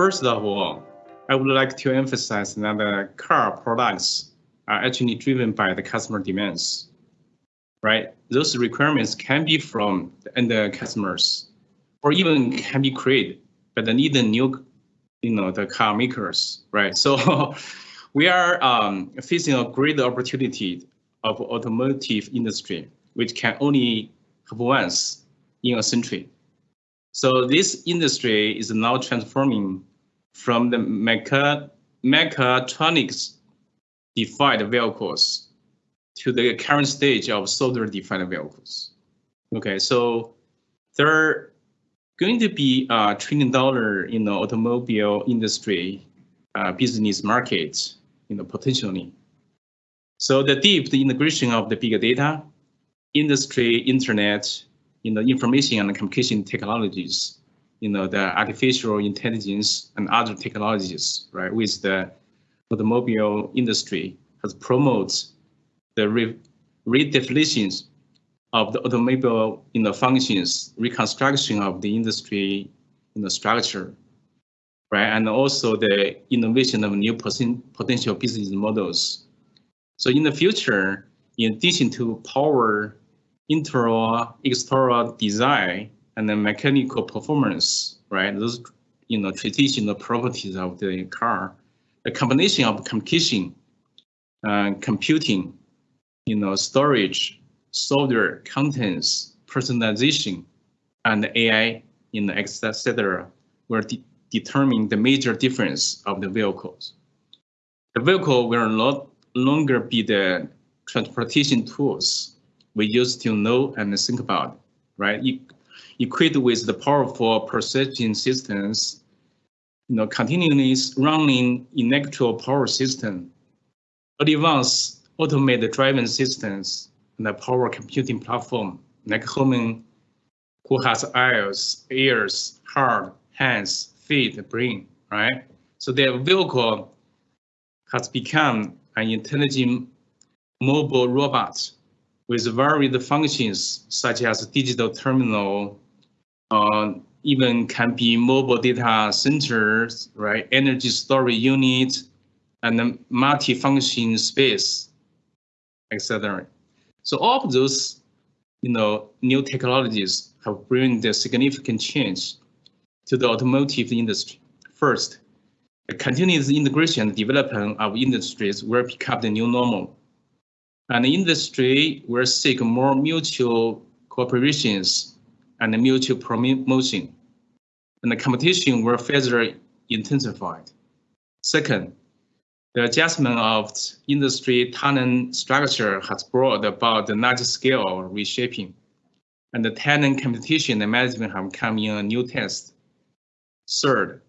first of all, I would like to emphasize that the car products are actually driven by the customer demands, right? Those requirements can be from the end customers or even can be created, by they need the new, you know, the car makers, right? So we are um, facing a great opportunity of automotive industry, which can only have once in a century. So this industry is now transforming from the mecha mechatronics defined vehicles to the current stage of software defined vehicles. Okay, so there going to be a trillion dollar in the automobile industry uh, business market, you know, potentially. So the deep the integration of the big data, industry, internet, you know, information and communication technologies, you know, the artificial intelligence and other technologies, right, with the automobile industry has promoted the re redefinitions of the automobile you know, functions, reconstruction of the industry you know, structure, right? And also the innovation of new potential business models. So in the future, in addition to power, internal, external design, and the mechanical performance, right? Those, you know, traditional properties of the car, the combination of communication, uh, computing, you know, storage, software, contents, personalization, and AI, you know, etc., will de determine the major difference of the vehicles. The vehicle will not longer be the transportation tools we used to know and think about, right? Equipped with the powerful perception systems, you know, continually running electrical power system, advanced automated driving systems, and a power computing platform like human who has eyes, ears, heart, hands, feet, brain, right? So their vehicle has become an intelligent mobile robot with varied functions such as digital terminal, uh, even can be mobile data centers, right? Energy storage unit, and multi-function space, etc. So all of those, you know, new technologies have brought a significant change to the automotive industry. First, the continuous integration and development of industries will become the new normal. And the industry will seek more mutual cooperations and mutual promotion. And the competition will further intensified. Second, the adjustment of industry talent structure has brought about the large-scale reshaping, and the talent competition and management have come in a new test. Third,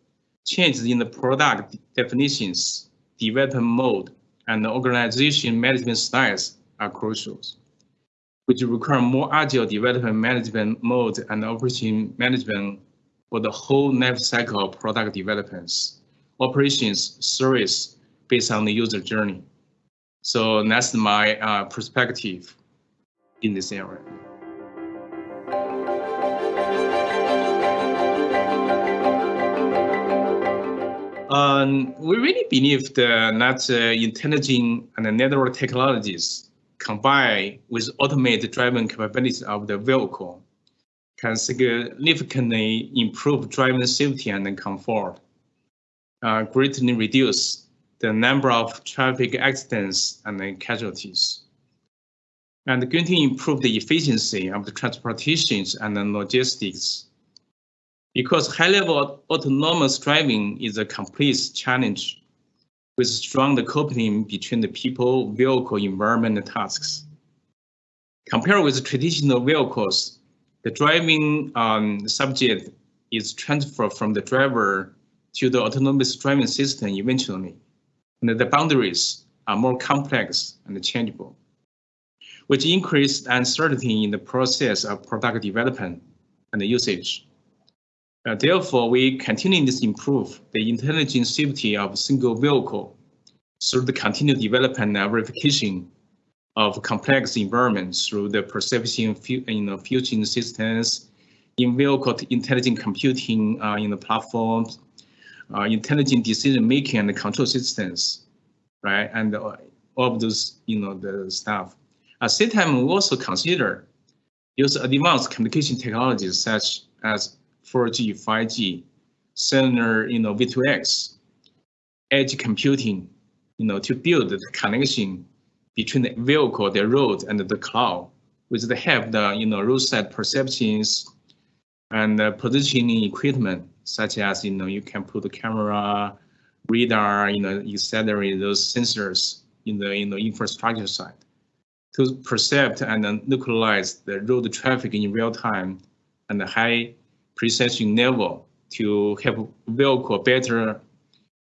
changes in the product definitions, development mode, and organization management styles are crucial which require more agile development management mode and operation management for the whole life cycle of product developments, operations, service based on the user journey. So that's my uh, perspective in this area. Um, we really believe that uh, intelligent and network technologies combined with automated driving capabilities of the vehicle can significantly improve driving safety and comfort, uh, greatly reduce the number of traffic accidents and casualties, and to improve the efficiency of the transportations and the logistics. Because high-level autonomous driving is a complex challenge with strong coupling between the people, vehicle, environment, and tasks. Compared with traditional vehicles, the driving um, subject is transferred from the driver to the autonomous driving system eventually, and the boundaries are more complex and changeable, which increased uncertainty in the process of product development and usage. Uh, therefore, we continue to improve the intelligent safety of single vehicle through the continued development and verification of complex environments through the perception you know, fusion systems, in vehicle intelligent computing uh, in the platforms, uh, intelligent decision making and control systems, right? And uh, all of those, you know, the stuff. At the same time, we also consider use advanced communication technologies such as 4G, 5G, cellular, you know, V2X, edge computing, you know, to build the connection between the vehicle, the road, and the cloud, with the help the, you know, roadside perceptions and uh, positioning equipment, such as, you know, you can put the camera, radar, you know, etc. those sensors in the, in the infrastructure side to perceive and localize the road traffic in real time and the high precision level to help vehicle better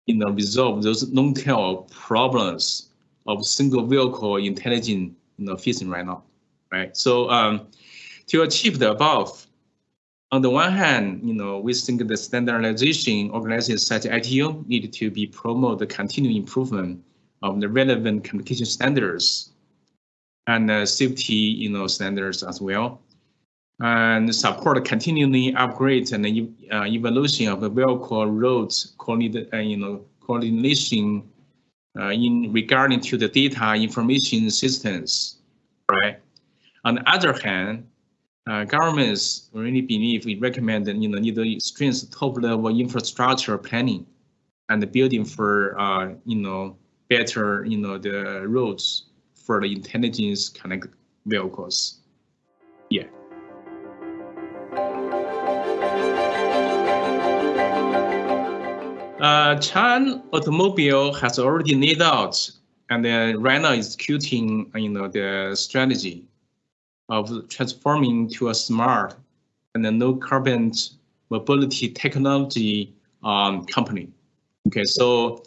you know, resolve those long-tail problems of single vehicle intelligent you know, facing right now, right? So um, to achieve the above, on the one hand, you know, we think the standardization organizations such as ITU need to be promote the continued improvement of the relevant communication standards and uh, safety, you know, standards as well, and support continually upgrade and uh, evolution of the vehicle roads uh, you know, coordination uh, in regarding to the data information systems, right? On the other hand, uh, governments really believe we recommend you know need to strengthen top level infrastructure planning and building for uh, you know better you know the roads for the intelligence connect vehicles. Yeah. Uh, Chang'an Automobile has already laid out and then right now executing you know the strategy of transforming to a smart and a no carbon mobility technology um, company. Okay, so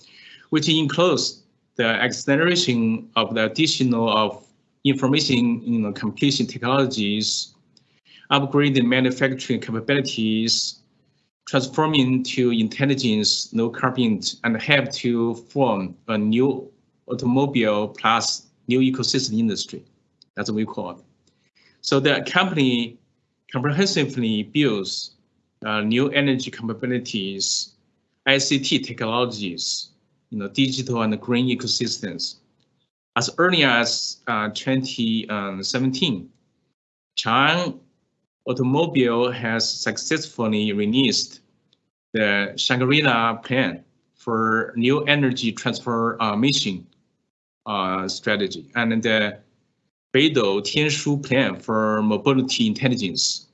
which includes the acceleration of the additional of information you know, computation technologies, upgrading manufacturing capabilities, transforming to intelligence, no carbon, and help to form a new automobile plus new ecosystem industry. That's what we call it. So the company comprehensively builds uh, new energy capabilities, ICT technologies, you know, digital and green ecosystems. As early as uh, 2017, Chang Automobile has successfully released the Shangri-La plan for new energy transformation uh, strategy and the Beidou Tianshu plan for mobility intelligence.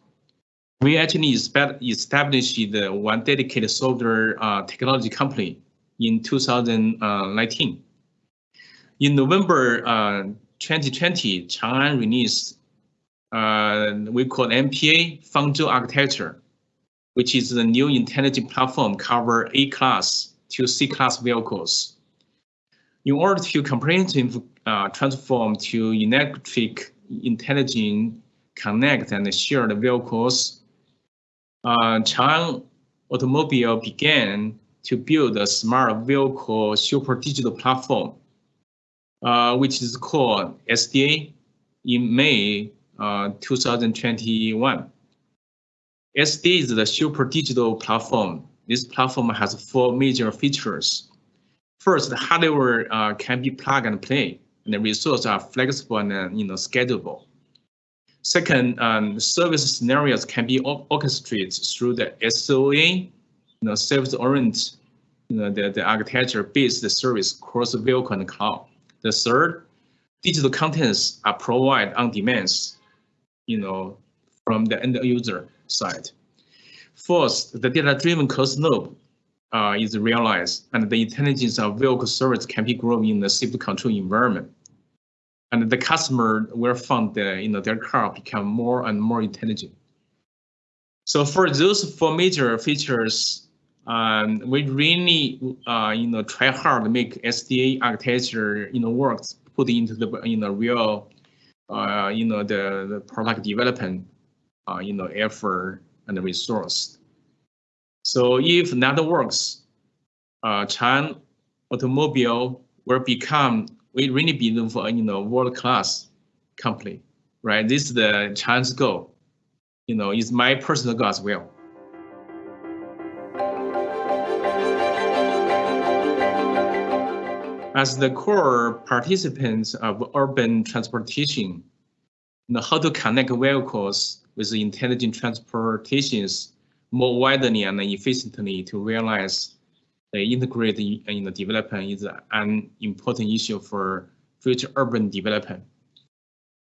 We actually established the one dedicated software uh, technology company in 2019. In November uh, 2020, Chang'an released uh, we call MPA Fangzhou architecture, which is the new intelligent platform cover A-class to C-class vehicles. In order to comprehensively uh, transform to electric intelligent connect and share the vehicles, uh, Chang'an Automobile began to build a smart vehicle super digital platform, uh, which is called SDA in May uh, 2021. SD is the super digital platform. This platform has four major features. First, the hardware uh, can be plug and play, and the resources are flexible and uh, you know schedulable. Second, um, service scenarios can be orchestrated through the SOA you know, service-oriented, you know, the, the architecture-based service across the vehicle and cloud. The third, digital contents are provided on demand, you know, from the end user side. First, the data-driven closed loop uh, is realized, and the intelligence of vehicle service can be grown in the safety control environment. And the customer will find that you know their car become more and more intelligent. So for those four major features, um, we really, uh, you know, try hard to make SDA architecture, you know, works put into the, you know, real, uh, you know, the, the product development, uh, you know, effort and resource. So if that works, uh, Chang'an Automobile will become, we really believe for, you know, world-class company, right? This is the Chang'an's goal. You know, it's my personal goal as well. As the core participants of urban transportation, how to connect vehicles with intelligent transportations more widely and efficiently to realize the integrated you know, development is an important issue for future urban development.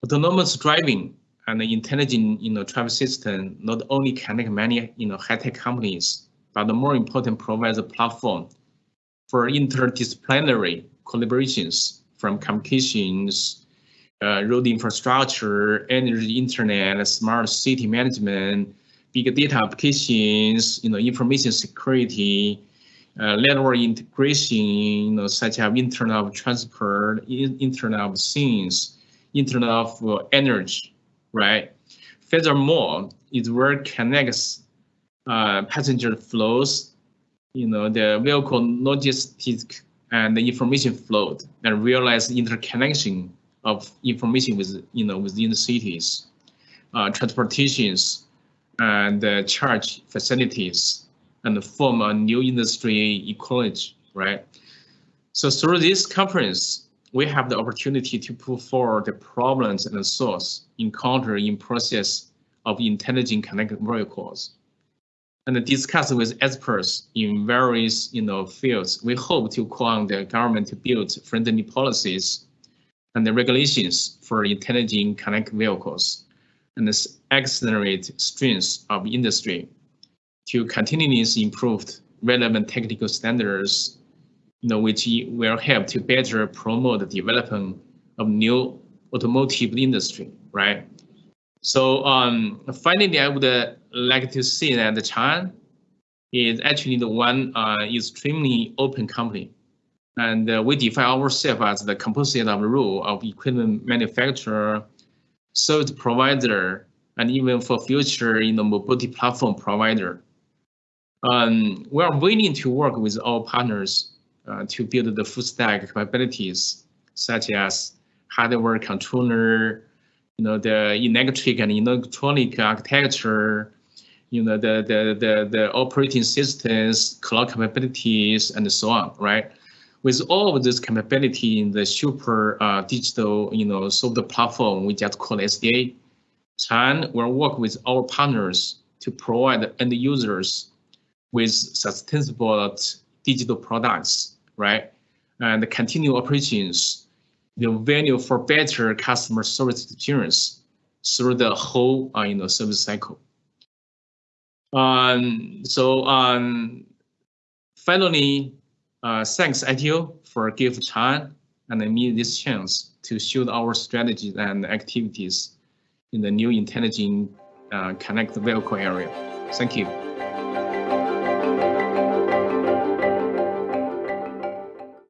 Autonomous driving and intelligent you know, traffic system not only connect many you know, high-tech companies, but the more important provides a platform for interdisciplinary collaborations from communications, uh, road infrastructure, energy, internet, smart city management, big data applications, you know, information security, uh, network integration, you know, such as Internet of Transport, Internet of Things, Internet of uh, Energy, right? Furthermore, it will connects uh, passenger flows, you know, the vehicle logistics and the information flow, and realize interconnection of information with, you know, within the cities, uh, transportations, and uh, charge facilities, and form a new industry ecology, right? So through this conference, we have the opportunity to put forward the problems and the source encountered in process of intelligent connected vehicles and discuss with experts in various you know, fields. We hope to call on the government to build friendly policies and the regulations for intelligent connected vehicles and accelerate strengths of industry to continuously improve relevant technical standards, you know, which will help to better promote the development of new automotive industry, right? So um, finally, I would uh, like to see that the Chang'an is actually the one uh, extremely open company. And uh, we define ourselves as the composite of role of equipment manufacturer, service provider, and even for future you know, mobility platform provider. Um, we are willing to work with our partners uh, to build the full stack capabilities, such as hardware controller, you know, the electric and electronic architecture, you know, the, the, the, the operating systems, cloud capabilities, and so on, right? With all of this capability in the super uh, digital, you know, software platform we just call SDA, Chang'an will work with our partners to provide end users with sustainable digital products, right? And continue operations the value for better customer service experience through the whole uh, you know service cycle. Um, so um, finally, uh, thanks ITU for give Chang'an and me this chance to show our strategies and activities in the new intelligent uh, connected vehicle area. Thank you.